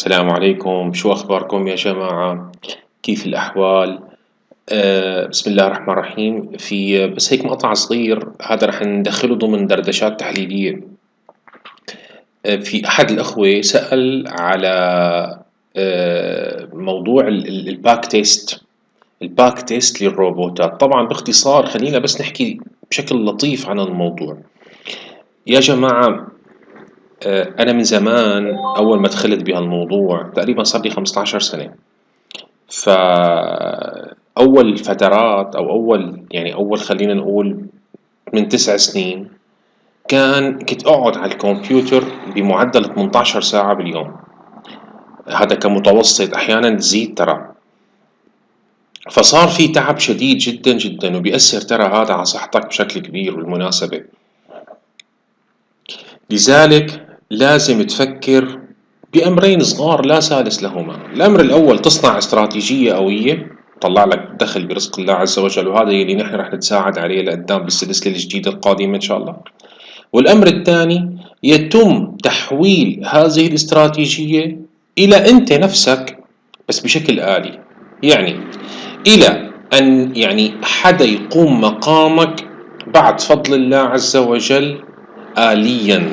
السلام عليكم. شو أخباركم يا جماعة؟ كيف الأحوال؟ أه بسم الله الرحمن الرحيم. في بس هيك مقطع صغير هذا رح ندخله ضمن دردشات تحليلية. أه في أحد الأخوة سأل على أه موضوع ال back test. ال back test للروبوتات. طبعا باختصار خلينا بس نحكي بشكل لطيف عن الموضوع. يا جماعة آه، أنا من زمان أول ما دخلت بهالموضوع تقريبا صار لي 15 سنة. فأول فترات أو أول يعني أول خلينا نقول من تسع سنين كان كنت أقعد على الكمبيوتر بمعدل 18 ساعة باليوم. هذا كمتوسط أحيانا تزيد ترى. فصار في تعب شديد جدا جدا وبيأثر ترى هذا على صحتك بشكل كبير بالمناسبة لذلك لازم تفكر بأمرين صغار لا ثالث لهما. الأمر الأول تصنع استراتيجية قوية تطلع لك دخل برزق الله عز وجل وهذا يلي نحن رح نتساعد عليه لقدام بالسلسلة الجديدة القادمة إن شاء الله. والأمر الثاني يتم تحويل هذه الاستراتيجية إلى أنت نفسك بس بشكل آلي. يعني إلى أن يعني حدا يقوم مقامك بعد فضل الله عز وجل آليا.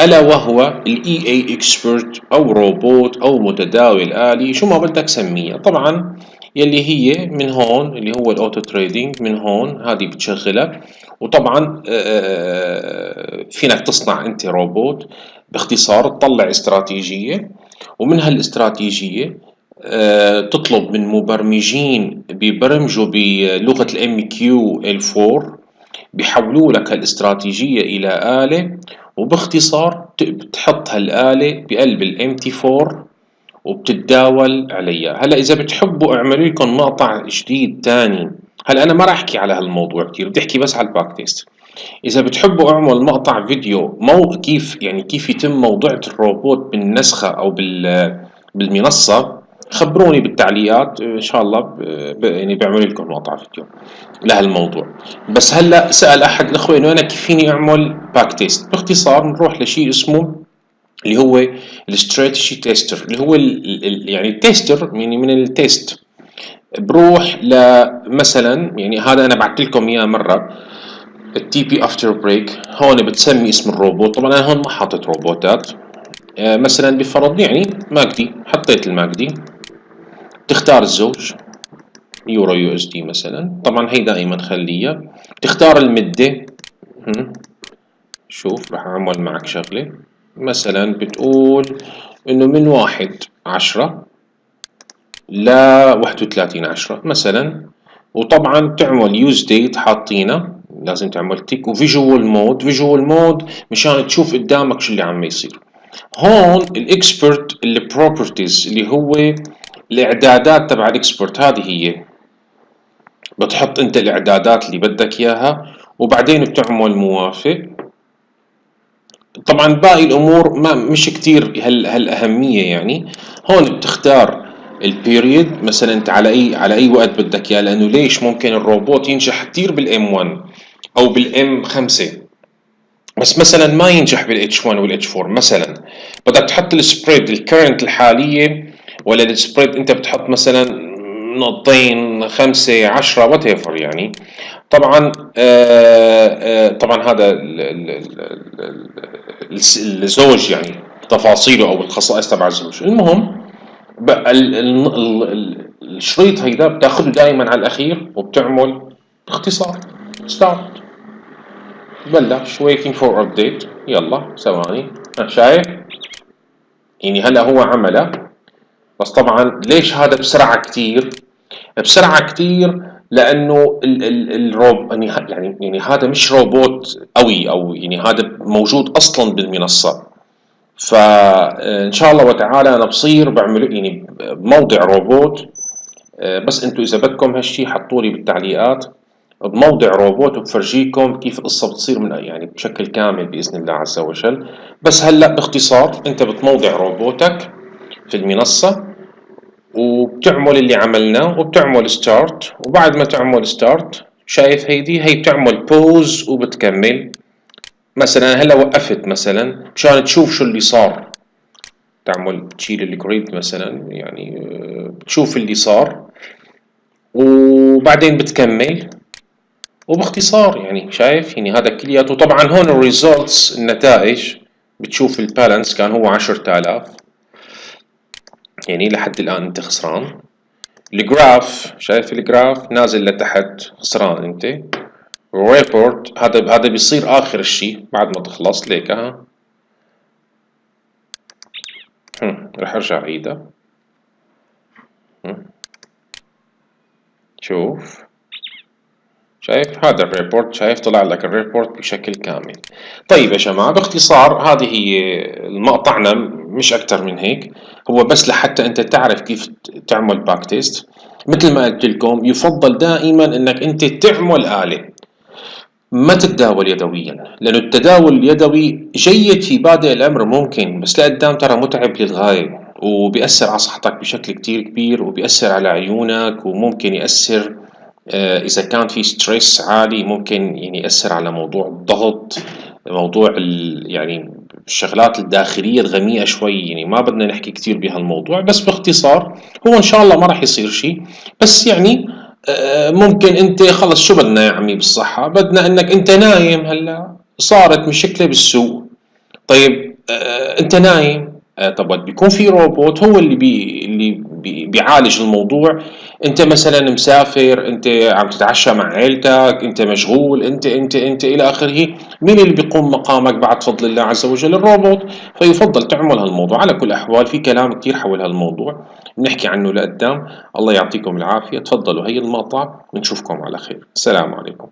ألا وهو ال EA Expert أو روبوت أو متداول آلي شو ما بدك سميها. طبعا يلي هي من هون اللي هو ال auto trading من هون هذه بتشغلك. وطبعا فينك تصنع أنت روبوت باختصار تطلع استراتيجية ومن هالاستراتيجية تطلب من مبرمجين ببرمجوا بلغة ال MQL 4 بيحولوا لك الاستراتيجية إلى آلة. وباختصار بتحط هالآلة بقلب ال MT 4 وبتتداول عليها. هلأ إذا بتحبوا أعملوا لكم مقطع جديد تاني. هلأ أنا ما راح أحكي على هالموضوع كتير بدي أحكي بس على ال back test إذا بتحبوا أعمل مقطع فيديو مو كيف يعني كيف يتم موضوعة الروبوت بالنسخة أو بال بالمنصة خبروني بالتعليقات إن شاء الله. يعني بعمل لكم مقطع فيديو لهالموضوع بس هلأ سأل أحد الاخوه انه أنا كيف فيني أعمل back test باختصار نروح لشيء اسمه اللي هو ال strategy tester اللي هو ال... ال... يعني ال tester يعني من ال test. بروح لمثلا يعني هذا أنا بعثت لكم إياه مرة ال TP after break هون بتسمي اسم الروبوت. طبعا أنا هون ما حاطط روبوتات. آه مثلا بفرض يعني MACD حطيت ال MACD. تختار الزوج. euro USD مثلا. طبعا هي دائما خليها تختار المدة. شوف راح أعمل معك شغلة. مثلا بتقول إنه من واحد عشرة ل واحد وثلاثين عشرة مثلا. وطبعا تعمل use date حاطينه. لازم تعمل tick و visual mode. visual mode مشان تشوف قدامك شو اللي عم يصير. هون ال expert ال properties اللي هو الاعدادات تبع ال expert هذه هي. بتحط أنت الإعدادات اللي بدك إياها وبعدين بتعمل موافق. طبعا باقي الأمور ما مش كتير هال هالأهمية يعني. هون بتختار ال period مثلا أنت على أي على أي وقت بدك إياه لأنه ليش ممكن الروبوت ينجح كتير بال M 1 أو بال M 5 بس مثلا ما ينجح بال H 1 وال H 4 مثلا. بدك تحط ال spread ال current الحالية ولا ال spread انت بتحط مثلا نقطتين خمسة عشرة whatever يعني. طبعا آآ آه، آآ آه، طبعا هذا الزوج يعني تفاصيله أو الخصائص تبع الزوج. المهم الشريط هيدا بتاخذه دائما على الأخير وبتعمل باختصار. start بلش waiting for update. يلا ثواني. شايف؟ يعني هلا هو عمله. بس طبعا ليش هذا بسرعة كتير؟ بسرعة كتير لأنه ال ال الروب يعني يعني يعني هذا مش روبوت قوي أو يعني هذا موجود أصلا بالمنصة. فان شاء الله وتعالى أنا بصير بعمل يعني بموضع روبوت. بس أنتم إذا بدكم هالشي حطوا لي بالتعليقات بموضع روبوت وبفرجيكم كيف القصة بتصير من يعني بشكل كامل بإذن الله عز وجل. بس هلأ باختصار أنت بتموضع روبوتك في المنصة. وبتعمل اللي عملناه وبتعمل start وبعد ما تعمل start شايف هيدي هي بتعمل pause وبتكمل. مثلا هلا وقفت مثلا مشان تشوف شو اللي صار. تعمل تشيل ال grid مثلا يعني آه، بتشوف اللي صار. وبعدين بتكمل. وباختصار يعني شايف؟ يعني هذا كلياته. طبعا هون ال results النتائج بتشوف ال balance كان هو عشرة آلاف. يعني لحد الآن أنت خسران. ال graph شايف ال graph؟ نازل لتحت خسران أنت. report هذا هذا بيصير آخر الشيء بعد ما تخلص. ليك ها؟ رح أرجع عيدها شوف. شايف؟ هذا ال report شايف؟ طلع لك ال report بشكل كامل. طيب يا جماعة باختصار هذه هي مقطعنا مش أكتر من هيك. هو بس لحتى أنت تعرف كيف تعمل back test مثل ما قلت لكم يفضل دائما أنك أنت تعمل آلة. ما تتداول يدويا لأنه التداول اليدوي جيد في بادئ الأمر ممكن بس لقدام ترى متعب للغاية وبيأثر على صحتك بشكل كتير كبير وبيأثر على عيونك وممكن يأثر آه، إذا كان في stress عالي ممكن يعني يأثر على موضوع الضغط موضوع يعني الشغلات الداخلية الغميقة شوي يعني ما بدنا نحكي كتير بهالموضوع بس باختصار هو إن شاء الله ما راح يصير شيء بس يعني آه، ممكن أنت خلص شو بدنا يا عمي بالصحة؟ بدنا إنك أنت نايم هلا صارت مشكلة بالسوق. طيب آه، أنت نايم. طب بيكون في روبوت هو اللي بي اللي بيعالج الموضوع. انت مثلا مسافر انت عم تتعشى مع عيلتك انت مشغول انت انت انت إلى آخره. مين اللي بيقوم مقامك بعد فضل الله عز وجل؟ الروبوت. فيفضل تعمل هالموضوع. على كل الاحوال في كلام كثير حول هالموضوع. بنحكي عنه لقدام. الله يعطيكم العافية. تفضلوا هي المقطع بنشوفكم على خير. السلام عليكم.